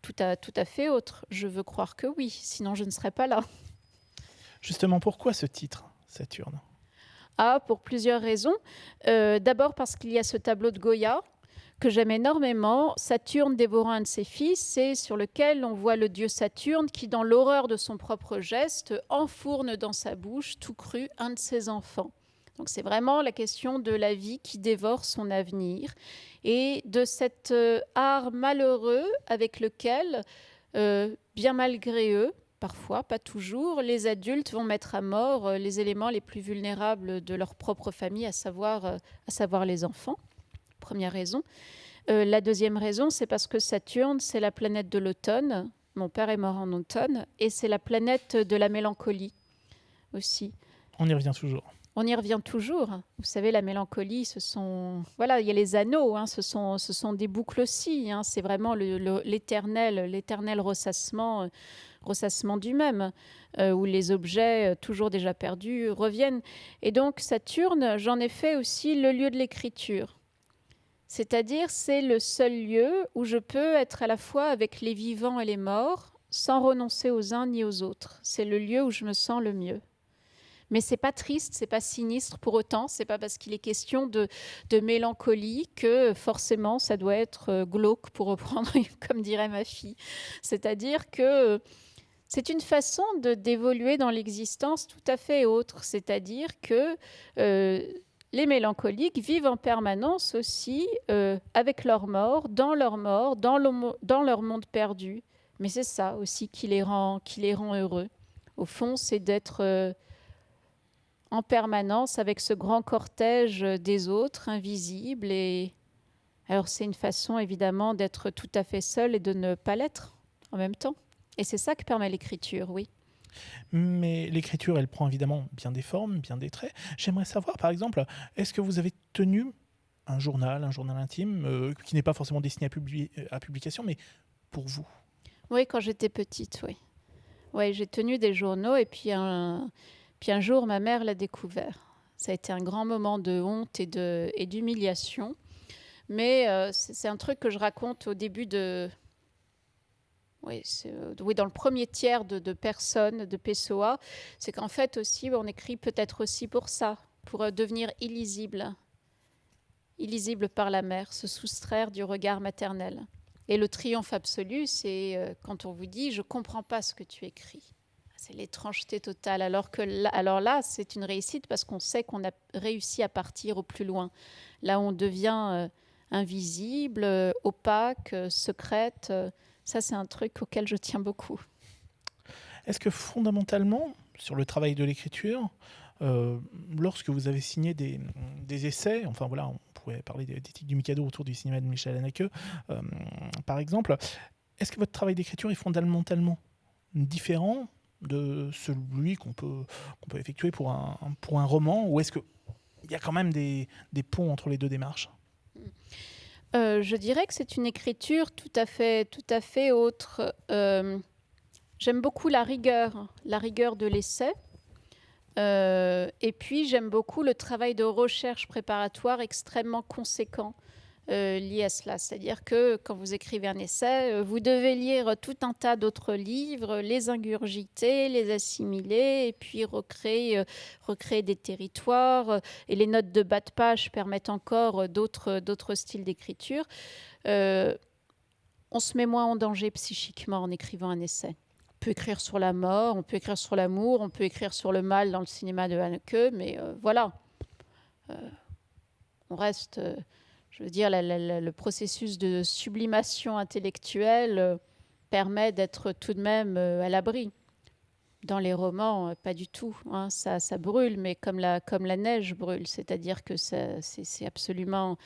tout, à, tout à fait autre? Je veux croire que oui, sinon je ne serais pas là. Justement, pourquoi ce titre, Saturne? Ah, pour plusieurs raisons. Euh, d'abord parce qu'il y a ce tableau de Goya que j'aime énormément, Saturne dévorant un de ses fils, c'est sur lequel on voit le dieu Saturne qui, dans l'horreur de son propre geste, enfourne dans sa bouche tout cru un de ses enfants. Donc c'est vraiment la question de la vie qui dévore son avenir et de cet euh, art malheureux avec lequel, euh, bien malgré eux, parfois, pas toujours, les adultes vont mettre à mort euh, les éléments les plus vulnérables de leur propre famille, à savoir, à savoir les enfants première raison. Euh, la deuxième raison, c'est parce que Saturne, c'est la planète de l'automne. Mon père est mort en automne. Et c'est la planète de la mélancolie aussi. On y revient toujours. on y revient toujours. Vous savez, la mélancolie, ce sont, voilà, il y a les anneaux, hein, ce sont, ce sont des boucles aussi. Hein, c'est vraiment l'éternel, l'éternel ressassement, euh, ressassement du même, euh, où les objets euh, toujours déjà perdus reviennent. Et donc Saturne, j'en ai fait aussi le lieu de l'écriture. C'est-à-dire, c'est le seul lieu où je peux être à la fois avec les vivants et les morts, sans renoncer aux uns ni aux autres. C'est le lieu où je me sens le mieux. Mais c'est pas triste, c'est pas sinistre pour autant. C'est pas parce qu'il est question de, mélancolie que forcément ça doit être euh, glauque, pour reprendre, comme dirait ma fille. C'est-à-dire que c'est une façon d'évoluer dans l'existence tout à fait autre. C'est-à-dire que euh, les mélancoliques vivent en permanence aussi euh, avec leur mort, dans leur mort, dans, leur monde perdu. Mais c'est ça aussi qui les rend, qui les rend heureux. Au fond, c'est d'être en permanence avec ce grand cortège des autres, invisibles. Et alors c'est une façon évidemment d'être tout à fait seul et de ne pas l'être en même temps. Et c'est ça que permet l'écriture, oui. Mais l'écriture, elle prend évidemment bien des formes, bien des traits. J'aimerais savoir, par exemple, est-ce que vous avez tenu un journal, un journal intime, euh, qui n'est pas forcément destiné à, à publication, mais pour vous? Oui, quand j'étais petite, oui. Oui, j'ai tenu des journaux et puis un, puis un jour, ma mère l'a découvert. Ça a été un grand moment de honte et d'humiliation. Mais euh, c'est, un truc que je raconte au début de... Oui, euh, oui dans le premier tiers de, personnes de PSOA. C'est qu'en fait aussi, on écrit peut-être aussi pour ça, pour euh, devenir illisible. Illisible par la mère, se soustraire du regard maternel. Et le triomphe absolu, c'est quand on vous dit ⁇ Je ne comprends pas ce que tu écris ⁇ c'est l'étrangeté totale. Alors, que là, alors là, c'est une réussite parce qu'on sait qu'on a réussi à partir au plus loin. Là, on devient euh, invisible, euh, opaque, euh, secrète. Ça, c'est un truc auquel je tiens beaucoup. Est-ce que fondamentalement, sur le travail de l'écriture, lorsque vous avez signé des, essais, enfin voilà, on pourrait parler d'éthique du Mikado autour du cinéma de Michel Haneke, par exemple, est-ce que votre travail d'écriture est fondamentalement différent de celui qu'on peut, effectuer pour un, roman Ou est-ce qu'il y a quand même des, des, ponts entre les deux démarches? Euh, Je dirais que c'est une écriture tout à fait, autre. Euh, j'aime beaucoup la rigueur, la rigueur de l'essai. Euh, et puis j'aime beaucoup le travail de recherche préparatoire extrêmement conséquent. Euh, lié à cela. C'est-à-dire que quand vous écrivez un essai, euh, vous devez lire tout un tas d'autres livres, les ingurgiter, les assimiler, et puis recréer, euh, des territoires. et les notes de bas de page permettent encore d'autres, d'autres styles d'écriture. on se met moins en danger psychiquement en écrivant un essai. On peut écrire sur la mort, on peut écrire sur l'amour, on peut écrire sur le mal dans le cinéma de Haneke, mais voilà. on reste je veux dire, le processus de sublimation intellectuelle euh, permet d'être tout de même euh, à l'abri. Dans les romans, euh, pas du tout. Hein. ça, brûle, mais comme la, neige brûle, c'est-à-dire que c'est absolument,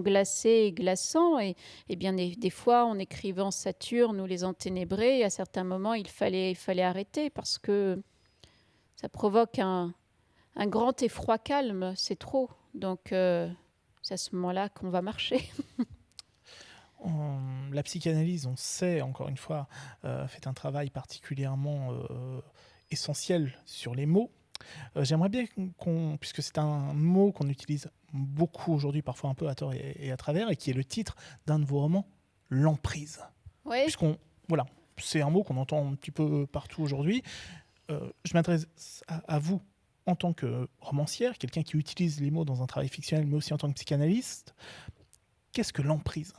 glacé et glaçant. Et, bien des, fois, en écrivant Saturne ou Les Enténébrés, à certains moments, il fallait, arrêter parce que ça provoque un grand effroi calme. C'est trop. Donc c'est à ce moment-là qu'on va marcher. la psychanalyse, on sait, encore une fois, euh, fait un travail particulièrement euh, essentiel sur les mots. Euh, j'aimerais bien qu'on, puisque c'est un mot qu'on utilise beaucoup aujourd'hui, parfois un peu à tort et, à travers, et qui est le titre d'un de vos romans, l'emprise. Oui. Puisqu'on, voilà, c'est un mot qu'on entend un petit peu partout aujourd'hui. je m'adresse à, vous en tant que romancière, quelqu'un qui utilise les mots dans un travail fictionnel, mais aussi en tant que psychanalyste, qu'est-ce que l'emprise?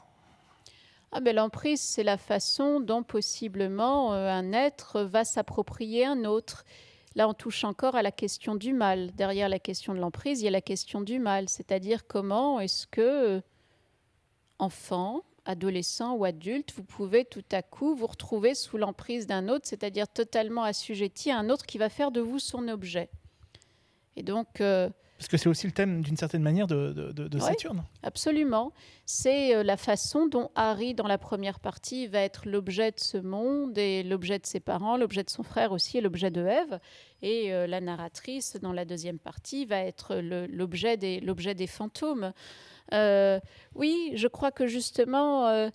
Ah ben, L'emprise, c'est la façon dont possiblement euh, un être va s'approprier un autre. Là, on touche encore à la question du mal. Derrière la question de l'emprise, il y a la question du mal, c'est-à-dire comment est-ce que, euh, enfant, adolescent ou adulte, vous pouvez tout à coup vous retrouver sous l'emprise d'un autre, c'est-à-dire totalement assujetti à un autre qui va faire de vous son objet? Et donc. Euh, Parce que c'est aussi le thème, d'une certaine manière, de, de, Saturne. absolument. C'est euh, la façon dont Harry, dans la première partie, va être l'objet de ce monde et l'objet de ses parents, l'objet de son frère aussi et l'objet de Ève. Et euh, la narratrice, dans la deuxième partie, va être l'objet des, des fantômes. Euh, oui, je crois que justement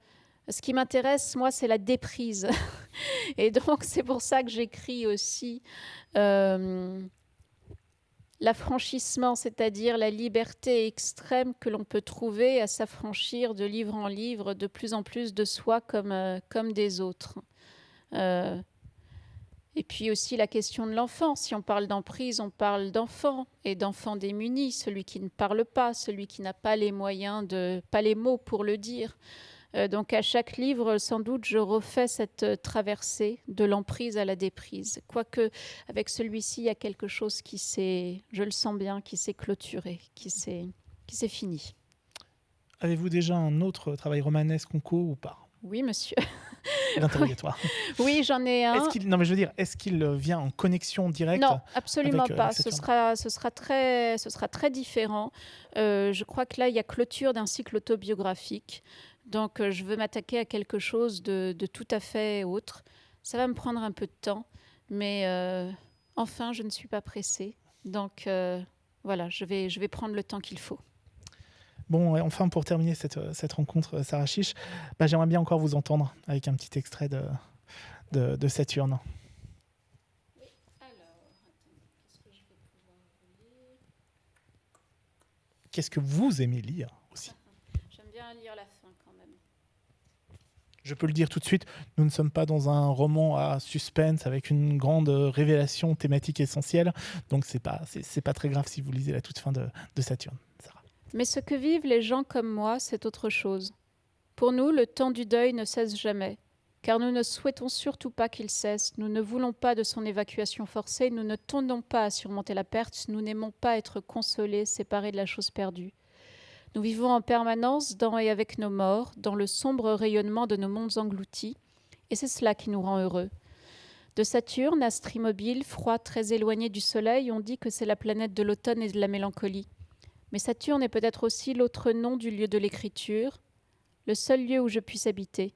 ce qui m'intéresse, moi, c'est la déprise. Et donc, c'est pour ça que j'écris aussi l'affranchissement, c'est-à-dire la liberté extrême que l'on peut trouver à s'affranchir de livre en livre de plus en plus de soi comme, euh, comme des autres. Euh, et puis aussi la question de l'enfant. Si on parle d'emprise, on parle d'enfant et d'enfant démuni, celui qui ne parle pas, celui qui n'a pas les moyens de, pas les mots pour le dire. Euh, donc à chaque livre, sans doute, je refais cette euh, traversée de l'emprise à la déprise. Quoique avec celui-ci, il y a quelque chose qui s'est, je le sens bien, qui s'est clôturé, qui s'est, qui s'est fini. Avez-vous déjà un autre travail romanesque en cours ou pas? Oui, monsieur. L'interrogatoire. oui, j'en ai un. non, mais je veux dire, est-ce qu'il vient en connexion directe Non, absolument euh, pas. ce sera, ce sera très, ce sera très différent. je crois que là, il y a clôture d'un cycle autobiographique. Donc, euh, je veux m'attaquer à quelque chose de, tout à fait autre. Ça va me prendre un peu de temps, mais euh, enfin, je ne suis pas pressée. Donc, euh, voilà, je vais, je vais prendre le temps qu'il faut. Bon, enfin, pour terminer cette, cette rencontre, Sarah Chiche, bah, j'aimerais bien encore vous entendre avec un petit extrait de, de, de Saturne. Qu'est-ce que vous aimez lire aussi J'aime bien lire la je peux le dire tout de suite, nous ne sommes pas dans un roman à suspense avec une grande révélation thématique essentielle. Donc c'est pas c'est pas très grave si vous lisez la toute fin de, de Saturne. Mais ce que vivent les gens comme moi, c'est autre chose. Pour nous, le temps du deuil ne cesse jamais, car nous ne souhaitons surtout pas qu'il cesse. Nous ne voulons pas de son évacuation forcée. Nous ne tendons pas à surmonter la perte. Nous n'aimons pas être consolés, séparés de la chose perdue. Nous vivons en permanence dans et avec nos morts, dans le sombre rayonnement de nos mondes engloutis, et c'est cela qui nous rend heureux. De Saturne, astre immobile, froid, très éloigné du Soleil, on dit que c'est la planète de l'automne et de la mélancolie. Mais Saturne est peut-être aussi l'autre nom du lieu de l'écriture, le seul lieu où je puisse habiter.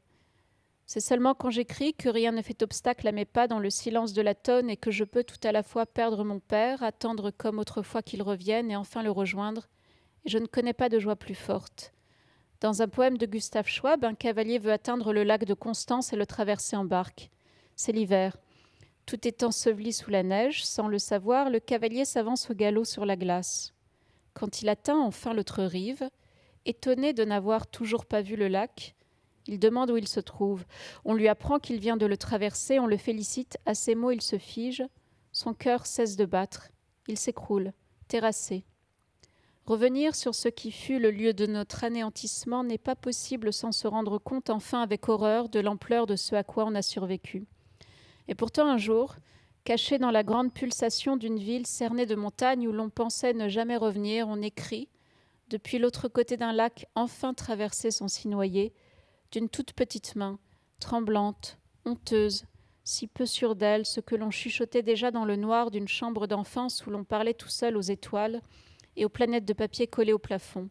C'est seulement quand j'écris que rien ne fait obstacle à mes pas dans le silence de la tonne et que je peux tout à la fois perdre mon père, attendre comme autrefois qu'il revienne et enfin le rejoindre, je ne connais pas de joie plus forte. Dans un poème de Gustave Schwab, un cavalier veut atteindre le lac de Constance et le traverser en barque. C'est l'hiver. Tout est enseveli sous la neige, sans le savoir, le cavalier s'avance au galop sur la glace. Quand il atteint enfin l'autre rive, étonné de n'avoir toujours pas vu le lac, il demande où il se trouve. On lui apprend qu'il vient de le traverser, on le félicite, à ces mots il se fige, son cœur cesse de battre, il s'écroule, terrassé. Revenir sur ce qui fut le lieu de notre anéantissement n'est pas possible sans se rendre compte enfin avec horreur de l'ampleur de ce à quoi on a survécu. Et pourtant un jour, caché dans la grande pulsation d'une ville cernée de montagnes où l'on pensait ne jamais revenir, on écrit, depuis l'autre côté d'un lac enfin traversé sans s'y noyer, d'une toute petite main, tremblante, honteuse, si peu sûre d'elle, ce que l'on chuchotait déjà dans le noir d'une chambre d'enfance où l'on parlait tout seul aux étoiles, et aux planètes de papier collées au plafond.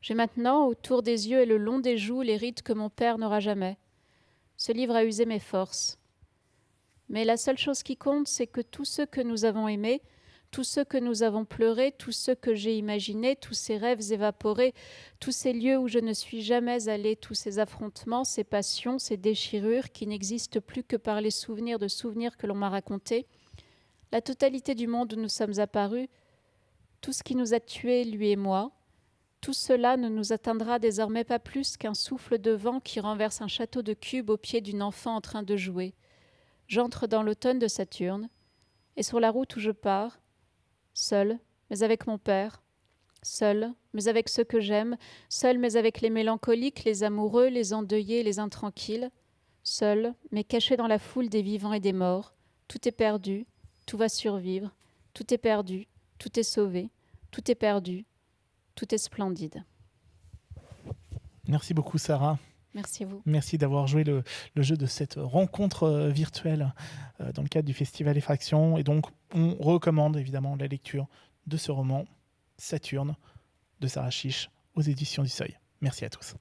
J'ai maintenant, autour des yeux et le long des joues, les rides que mon père n'aura jamais. Ce livre a usé mes forces. Mais la seule chose qui compte, c'est que tous ceux que nous avons aimés, tous ceux que nous avons pleurés, tous ceux que j'ai imaginés, tous ces rêves évaporés, tous ces lieux où je ne suis jamais allée, tous ces affrontements, ces passions, ces déchirures qui n'existent plus que par les souvenirs de souvenirs que l'on m'a racontés, la totalité du monde où nous sommes apparus, tout ce qui nous a tués, lui et moi, tout cela ne nous atteindra désormais pas plus qu'un souffle de vent qui renverse un château de cubes au pied d'une enfant en train de jouer. J'entre dans l'automne de Saturne, et sur la route où je pars, seul, mais avec mon père, seul, mais avec ceux que j'aime, seul, mais avec les mélancoliques, les amoureux, les endeuillés, les intranquilles, seul, mais caché dans la foule des vivants et des morts, tout est perdu, tout va survivre, tout est perdu, tout est sauvé, tout est perdu, tout est splendide. Merci beaucoup Sarah. Merci à vous. Merci d'avoir joué le, jeu de cette rencontre euh, virtuelle euh, dans le cadre du Festival Effraction. Et donc, on recommande évidemment la lecture de ce roman Saturne de Sarah Chiche aux éditions du Seuil. Merci à tous.